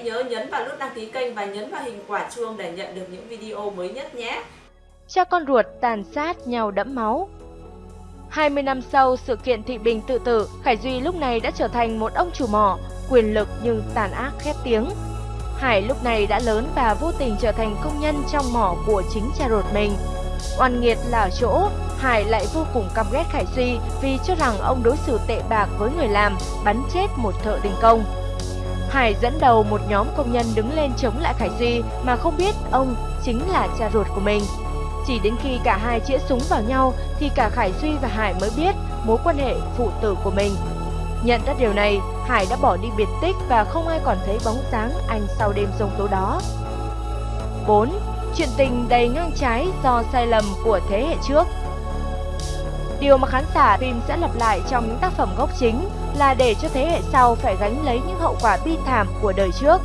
hãy nhớ nhấn vào nút đăng ký kênh và nhấn vào hình quả chuông để nhận được những video mới nhất nhé. Cha con ruột tàn sát nhau đẫm máu 20 năm sau sự kiện Thị Bình tự tử, Khải Duy lúc này đã trở thành một ông chủ mỏ, quyền lực nhưng tàn ác khét tiếng. Hải lúc này đã lớn và vô tình trở thành công nhân trong mỏ của chính cha ruột mình. Oan nghiệt là ở chỗ, Hải lại vô cùng căm ghét Khải Duy vì cho rằng ông đối xử tệ bạc với người làm, bắn chết một thợ đình công. Hải dẫn đầu một nhóm công nhân đứng lên chống lại Khải Duy mà không biết ông chính là cha ruột của mình. Chỉ đến khi cả hai chĩa súng vào nhau thì cả Khải Duy và Hải mới biết mối quan hệ phụ tử của mình. Nhận ra điều này, Hải đã bỏ đi biệt tích và không ai còn thấy bóng dáng anh sau đêm rông tố đó. 4. Chuyện tình đầy ngang trái do sai lầm của thế hệ trước Điều mà khán giả phim sẽ lặp lại trong những tác phẩm gốc chính là để cho thế hệ sau phải gánh lấy những hậu quả bi thảm của đời trước.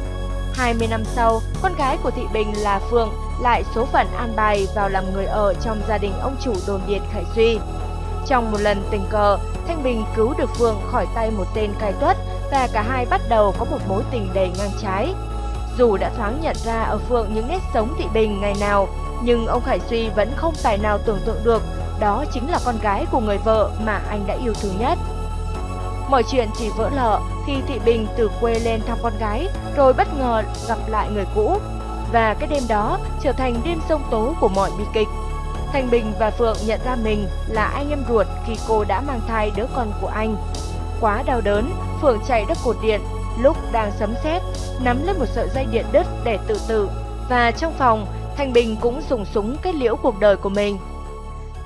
20 năm sau, con gái của Thị Bình là Phượng lại số phận an bài vào làm người ở trong gia đình ông chủ đồn điện Khải Duy. Trong một lần tình cờ, Thanh Bình cứu được Phượng khỏi tay một tên cai tuất và cả hai bắt đầu có một mối tình đầy ngang trái. Dù đã thoáng nhận ra ở Phượng những nét sống Thị Bình ngày nào, nhưng ông Khải Duy vẫn không tài nào tưởng tượng được đó chính là con gái của người vợ mà anh đã yêu thương nhất. Mọi chuyện chỉ vỡ lở khi Thị Bình từ quê lên thăm con gái rồi bất ngờ gặp lại người cũ. Và cái đêm đó trở thành đêm sông tố của mọi bi kịch. Thành Bình và Phượng nhận ra mình là anh em ruột khi cô đã mang thai đứa con của anh. Quá đau đớn, Phượng chạy đất cột điện, lúc đang sấm sét nắm lấy một sợi dây điện đứt để tự tử. Và trong phòng, Thành Bình cũng dùng súng kết liễu cuộc đời của mình.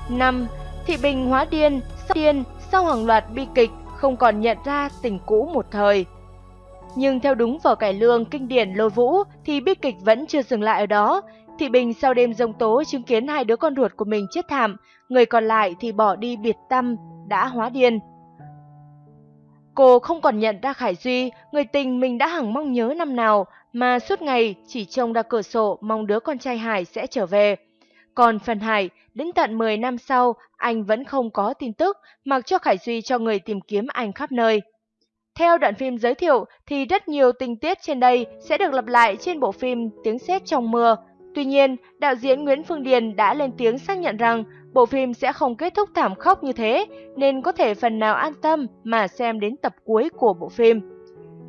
5. Thị Bình hóa điên, sau điên, sau hàng loạt bi kịch, không còn nhận ra tình cũ một thời. Nhưng theo đúng vở cải lương kinh điển lôi vũ thì bi kịch vẫn chưa dừng lại ở đó. Thị Bình sau đêm giông tố chứng kiến hai đứa con ruột của mình chết thảm, người còn lại thì bỏ đi biệt tâm, đã hóa điên. Cô không còn nhận ra Khải Duy, người tình mình đã hằng mong nhớ năm nào, mà suốt ngày chỉ trông ra cửa sổ mong đứa con trai Hải sẽ trở về. Còn phần Hải, đến tận 10 năm sau, anh vẫn không có tin tức, mặc cho Khải Duy cho người tìm kiếm anh khắp nơi. Theo đoạn phim giới thiệu thì rất nhiều tình tiết trên đây sẽ được lặp lại trên bộ phim Tiếng sét trong mưa. Tuy nhiên, đạo diễn Nguyễn Phương Điền đã lên tiếng xác nhận rằng bộ phim sẽ không kết thúc thảm khốc như thế, nên có thể phần nào an tâm mà xem đến tập cuối của bộ phim.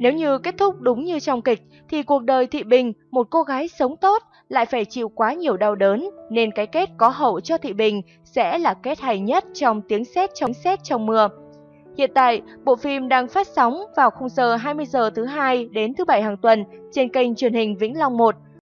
Nếu như kết thúc đúng như trong kịch, thì cuộc đời Thị Bình, một cô gái sống tốt, lại phải chịu quá nhiều đau đớn, nên cái kết có hậu cho Thị Bình sẽ là kết hay nhất trong tiếng sét trong sét trong mưa. Hiện tại, bộ phim đang phát sóng vào khung giờ 20 giờ thứ hai đến thứ bảy hàng tuần trên kênh truyền hình Vĩnh Long 1.